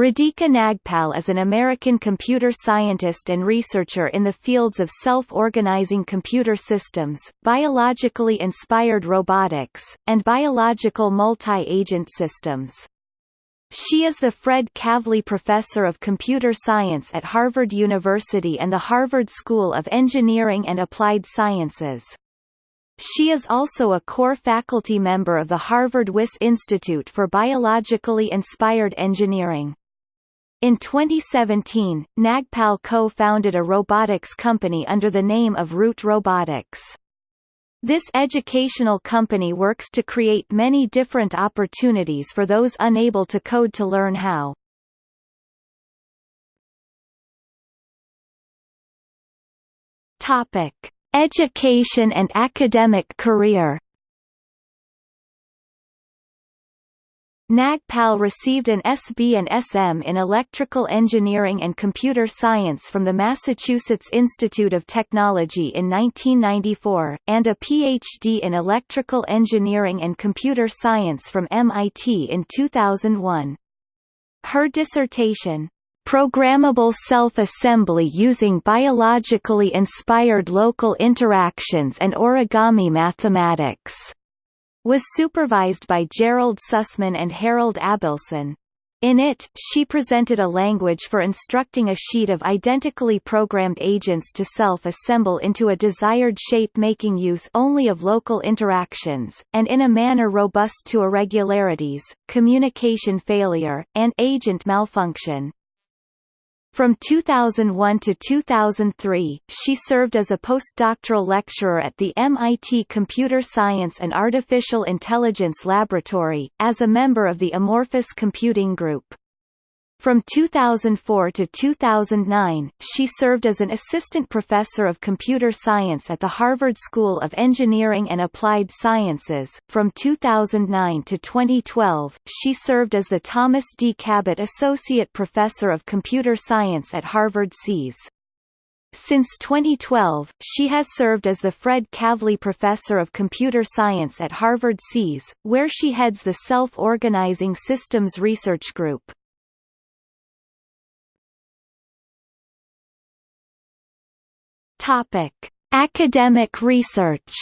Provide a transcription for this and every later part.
Radhika Nagpal is an American computer scientist and researcher in the fields of self-organizing computer systems, biologically inspired robotics, and biological multi-agent systems. She is the Fred Kavli Professor of Computer Science at Harvard University and the Harvard School of Engineering and Applied Sciences. She is also a core faculty member of the Harvard Wyss Institute for Biologically Inspired Engineering. In 2017, Nagpal co-founded a robotics company under the name of Root Robotics. This educational company works to create many different opportunities for those unable to code to learn how. Topic: Education and academic career Nagpal received an SB and SM in Electrical Engineering and Computer Science from the Massachusetts Institute of Technology in 1994, and a PhD in Electrical Engineering and Computer Science from MIT in 2001. Her dissertation, Programmable Self-Assembly Using Biologically Inspired Local Interactions and Origami Mathematics was supervised by Gerald Sussman and Harold Abelson. In it, she presented a language for instructing a sheet of identically programmed agents to self-assemble into a desired shape making use only of local interactions, and in a manner robust to irregularities, communication failure, and agent malfunction. From 2001 to 2003, she served as a postdoctoral lecturer at the MIT Computer Science and Artificial Intelligence Laboratory, as a member of the Amorphous Computing Group. From 2004 to 2009, she served as an assistant professor of computer science at the Harvard School of Engineering and Applied Sciences. From 2009 to 2012, she served as the Thomas D. Cabot Associate Professor of Computer Science at Harvard SEAS. Since 2012, she has served as the Fred Kavli Professor of Computer Science at Harvard SEAS, where she heads the Self-Organizing Systems Research Group. Topic: Academic research.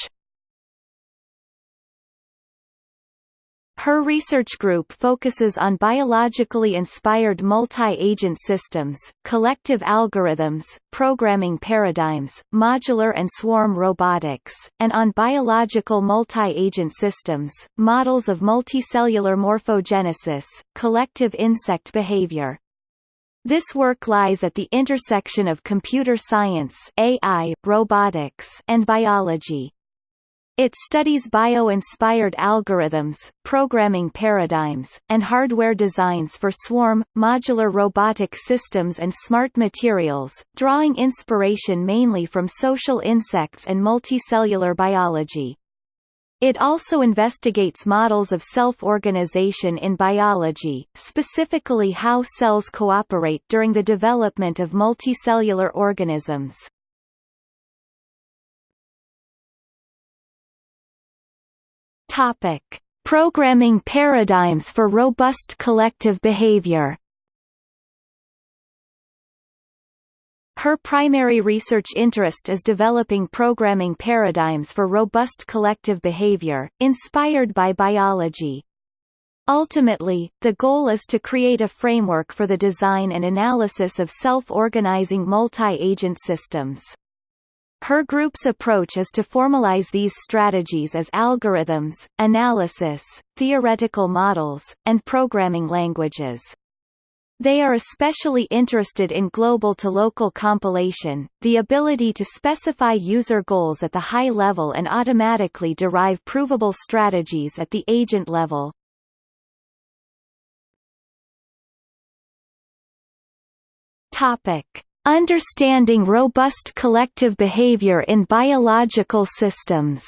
Her research group focuses on biologically inspired multi-agent systems, collective algorithms, programming paradigms, modular and swarm robotics, and on biological multi-agent systems, models of multicellular morphogenesis, collective insect behavior, this work lies at the intersection of computer science AI, robotics, and biology. It studies bio-inspired algorithms, programming paradigms, and hardware designs for swarm, modular robotic systems and smart materials, drawing inspiration mainly from social insects and multicellular biology. It also investigates models of self-organization in biology, specifically how cells cooperate during the development of multicellular organisms. Topic: Programming paradigms for robust collective behavior. Her primary research interest is developing programming paradigms for robust collective behavior, inspired by biology. Ultimately, the goal is to create a framework for the design and analysis of self-organizing multi-agent systems. Her group's approach is to formalize these strategies as algorithms, analysis, theoretical models, and programming languages. They are especially interested in global-to-local compilation, the ability to specify user goals at the high level and automatically derive provable strategies at the agent level. Topic: Understanding robust collective behavior in biological systems.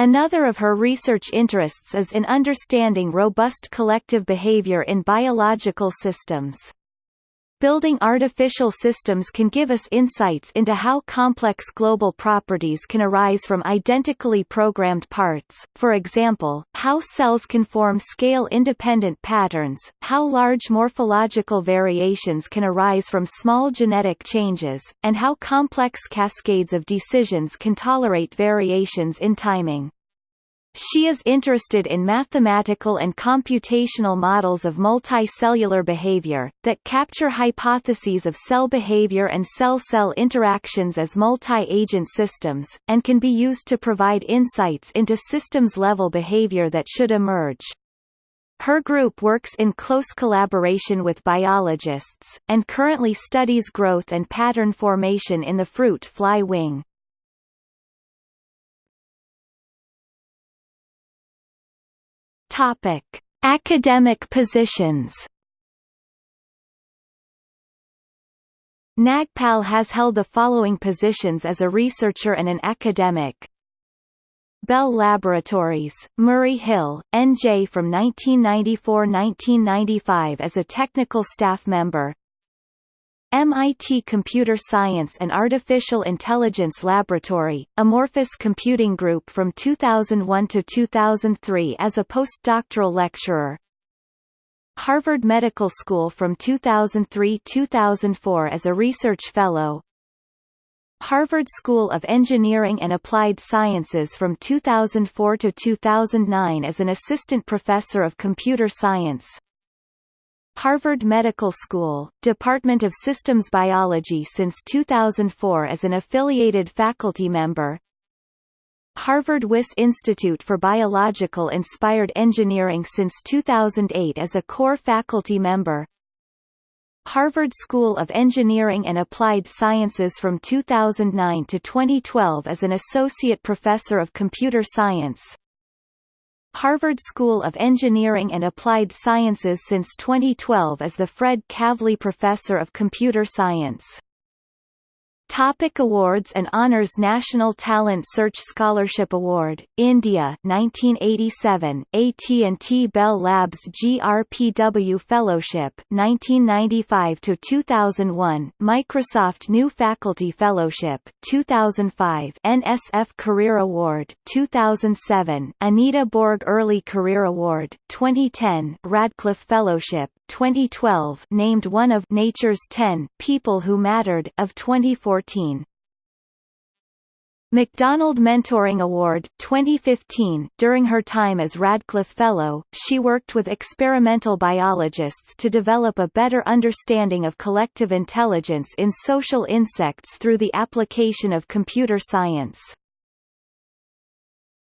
Another of her research interests is in understanding robust collective behavior in biological systems. Building artificial systems can give us insights into how complex global properties can arise from identically programmed parts, for example, how cells can form scale-independent patterns, how large morphological variations can arise from small genetic changes, and how complex cascades of decisions can tolerate variations in timing. She is interested in mathematical and computational models of multicellular behavior, that capture hypotheses of cell behavior and cell-cell interactions as multi-agent systems, and can be used to provide insights into systems-level behavior that should emerge. Her group works in close collaboration with biologists, and currently studies growth and pattern formation in the fruit fly wing. Topic: Academic positions. Nagpal has held the following positions as a researcher and an academic. Bell Laboratories, Murray Hill, NJ from 1994–1995 as a technical staff member MIT Computer Science and Artificial Intelligence Laboratory, Amorphous Computing Group from 2001 to 2003 as a postdoctoral lecturer. Harvard Medical School from 2003-2004 as a research fellow. Harvard School of Engineering and Applied Sciences from 2004 to 2009 as an assistant professor of computer science. Harvard Medical School, Department of Systems Biology since 2004 as an affiliated faculty member. Harvard Wyss Institute for Biological Inspired Engineering since 2008 as a core faculty member. Harvard School of Engineering and Applied Sciences from 2009 to 2012 as an associate professor of computer science Harvard School of Engineering and Applied Sciences since 2012 as the Fred Kavli Professor of Computer Science. Topic awards and honors National Talent Search Scholarship Award, India 1987, AT&T Bell Labs GRPW Fellowship 1995–2001, Microsoft New Faculty Fellowship 2005, NSF Career Award 2007, Anita Borg Early Career Award 2010, Radcliffe Fellowship 2012 named one of Nature's 10 People Who Mattered of 2014. McDonald Mentoring Award 2015 During her time as Radcliffe Fellow, she worked with experimental biologists to develop a better understanding of collective intelligence in social insects through the application of computer science.